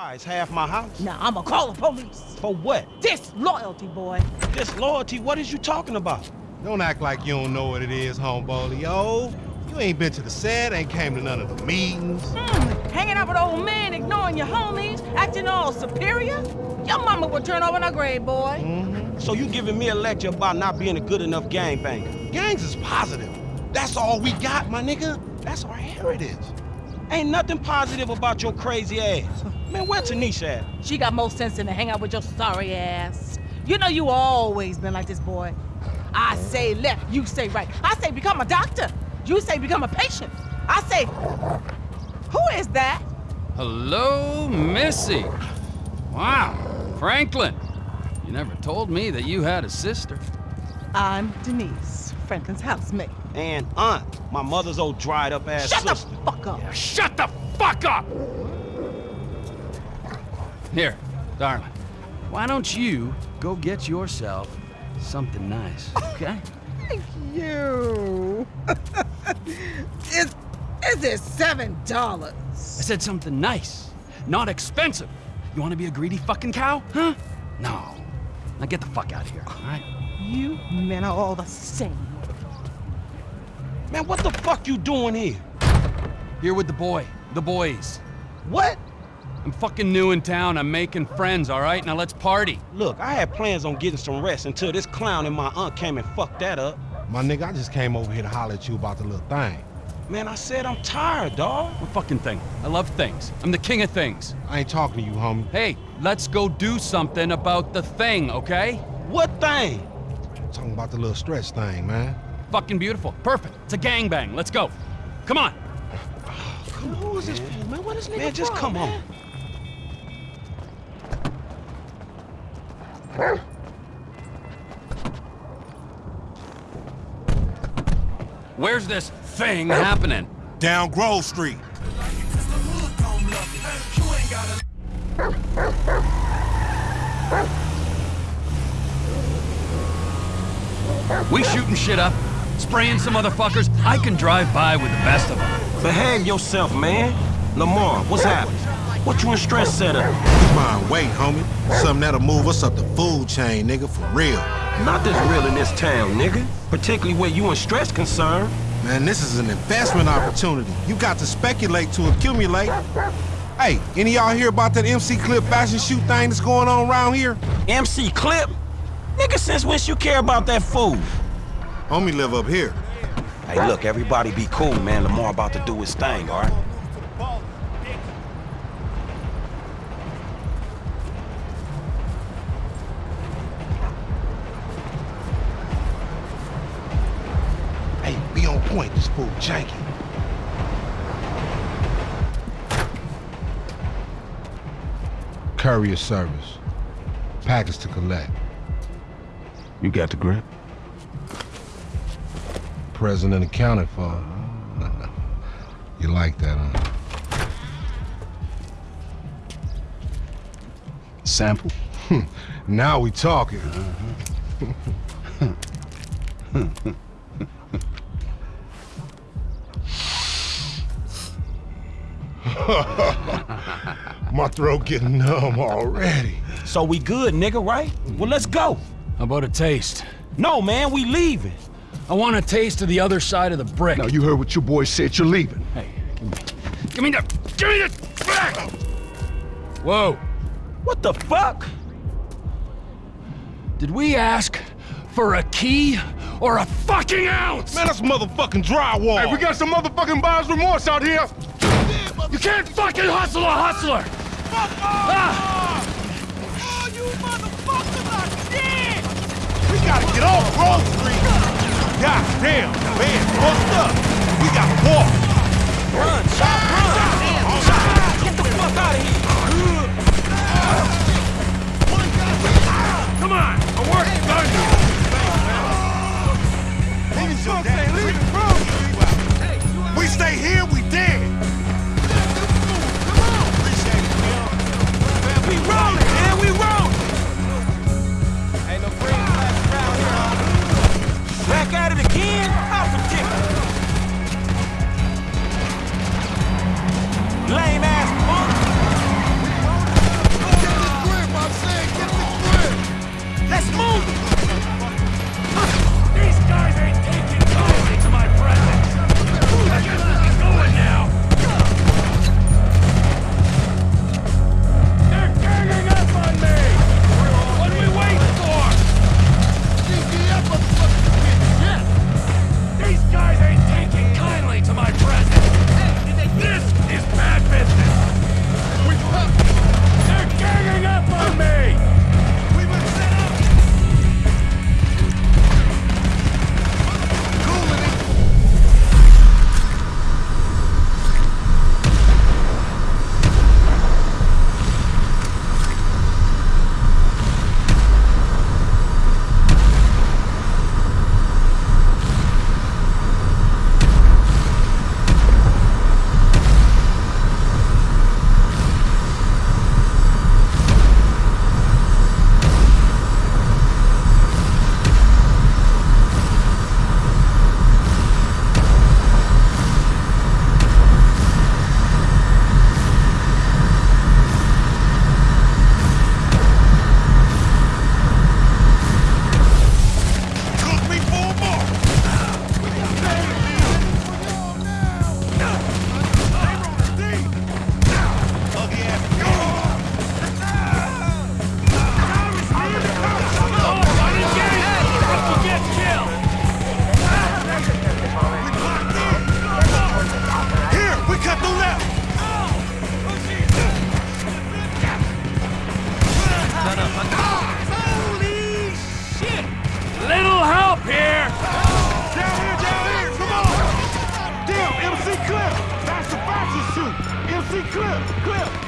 Why? It's half my house. Now I'ma call the police. For what? Disloyalty, boy. Disloyalty? What is you talking about? Don't act like you don't know what it is, homeboy. Yo, you ain't been to the set, ain't came to none of the meetings. Hmm, hanging out with old men, ignoring your homies, acting all superior? Your mama would turn over in her grave, boy. Mm-hmm. So you giving me a lecture about not being a good enough gangbanger? Gangs is positive. That's all we got, my nigga. That's our heritage. Ain't nothing positive about your crazy ass. Man, where Tanisha at? She got more sense than to hang out with your sorry ass. You know you always been like this, boy. I say left, you say right. I say become a doctor. You say become a patient. I say, who is that? Hello, Missy. Wow, Franklin. You never told me that you had a sister. I'm Denise, Franklin's housemate. And aunt, my mother's old dried up ass Shut sister. the fuck up. Yeah, shut the fuck up! Here, darling. Why don't you go get yourself something nice, okay? Thank you. is, is it seven dollars? I said something nice, not expensive. You want to be a greedy fucking cow, huh? No. Now get the fuck out of here, all right? You men are all the same. Man, what the fuck you doing here? Here with the boy, the boys. What? I'm fucking new in town. I'm making friends, all right? Now let's party. Look, I had plans on getting some rest until this clown and my aunt came and fucked that up. My nigga, I just came over here to holler at you about the little thing. Man, I said I'm tired, dawg. What fucking thing? I love things. I'm the king of things. I ain't talking to you, homie. Hey, let's go do something about the thing, okay? What thing? I'm talking about the little stretch thing, man. Fucking beautiful. Perfect. It's a gangbang. Let's go. Come on. Come on, who is this for, man? What is nigga Man, just come man? on. Where's this thing happening? Down Grove Street. We shooting shit up, spraying some motherfuckers. I can drive by with the best of them. Behave yourself, man. Lamar, what's happening? What you in stress set up? Keep mind weight, homie. Something that'll move us up the food chain, nigga, for real. Not this real in this town, nigga. Particularly where you in stress concerned. Man, this is an investment opportunity. You got to speculate to accumulate. Hey, any y'all hear about that MC Clip fashion shoot thing that's going on around here? MC Clip? Nigga, since when you care about that fool? Homie live up here. Hey, look, everybody be cool, man. Lamar about to do his thing, all right? Hey, be on point. This fool janky. Courier service. Package to collect. You got the grip? Present and accounted for. you like that, huh? Sample? Hmm. now we talking. My throat getting numb already. So we good, nigga, right? Well, let's go. How about a taste? No, man, we leaving. I want a taste of the other side of the brick. Now, you heard what your boy said. You're leaving. Hey, give me Give me the... Give me the... Back! Whoa. What the fuck? Did we ask for a key or a fucking ounce? Man, that's motherfucking drywall. Hey, we got some motherfucking buyer's remorse out here. You can't fucking hustle a hustler! Fuck Ah! Oh, you motherfuckers are dead! We gotta get off Grove Street! God damn, man, fucked up! We gotta walk! Run!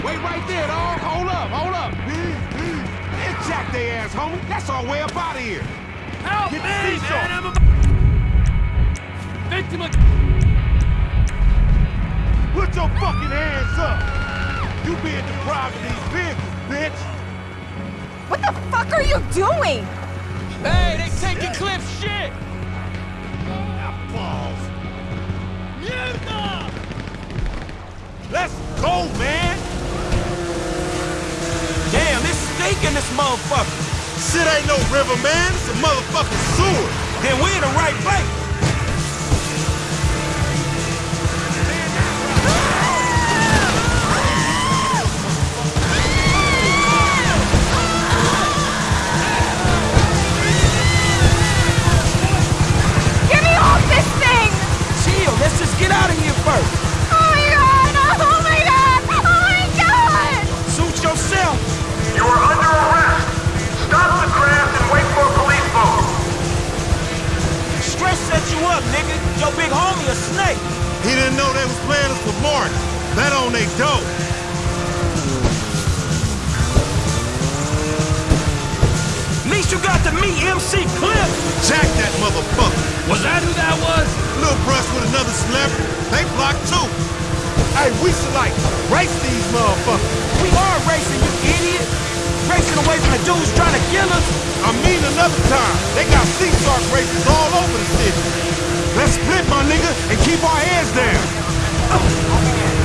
Wait right there, dog. Hold up, hold up. It's jack they ass, homie. That's our way up out of here. Help Get me, man. I'm a victim of... Put your fucking hands up. You being deprived of these vehicles, bitch. What the fuck are you doing? Hey, they taking Clip's shit. Now, balls. Mierda! Let's go, man! It's stinking this motherfucker. Shit ain't no river, man. It's a motherfucking sewer. Then we in the right They. Least you got to meet MC Clip. Jack that motherfucker. Was that who that was? Little brush with another celebrity. They blocked too. Hey, we should like race these motherfuckers. We are racing, you idiot. Racing away from the dudes trying to kill us. I mean another time. They got sea shark races all over the city. Let's split, my nigga, and keep our heads down. Oh,